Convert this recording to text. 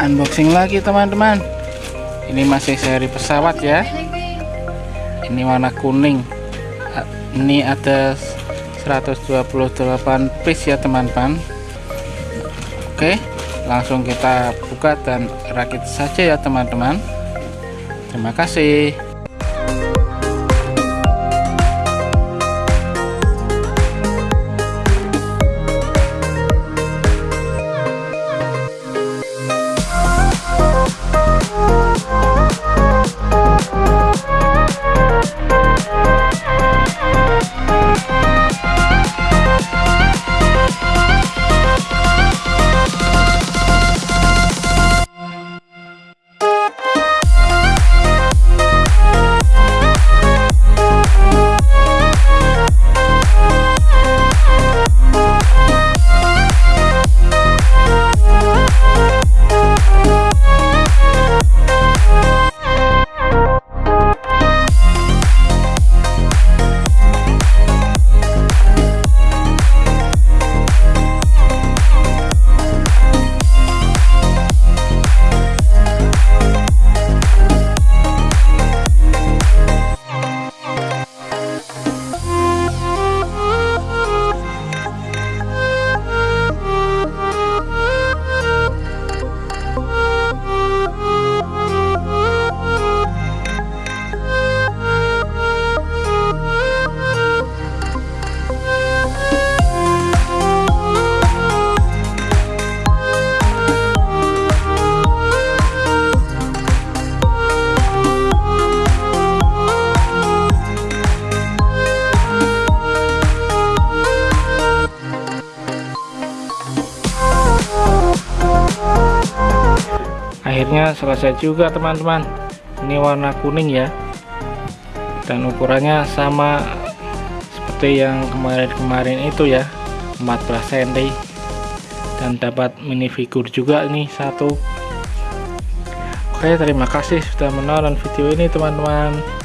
unboxing lagi teman-teman. Ini masih seri pesawat ya. Ini warna kuning. Ini ada 128 piece ya teman-teman. Oke langsung kita buka dan rakit saja ya teman-teman. Terima kasih akhirnya selesai juga teman-teman. Ini warna kuning ya. Dan ukurannya sama seperti yang kemarin-kemarin itu ya. 14 cm. Dan dapat minifigur juga ini satu. Oke terima kasih sudah menonton video ini teman-teman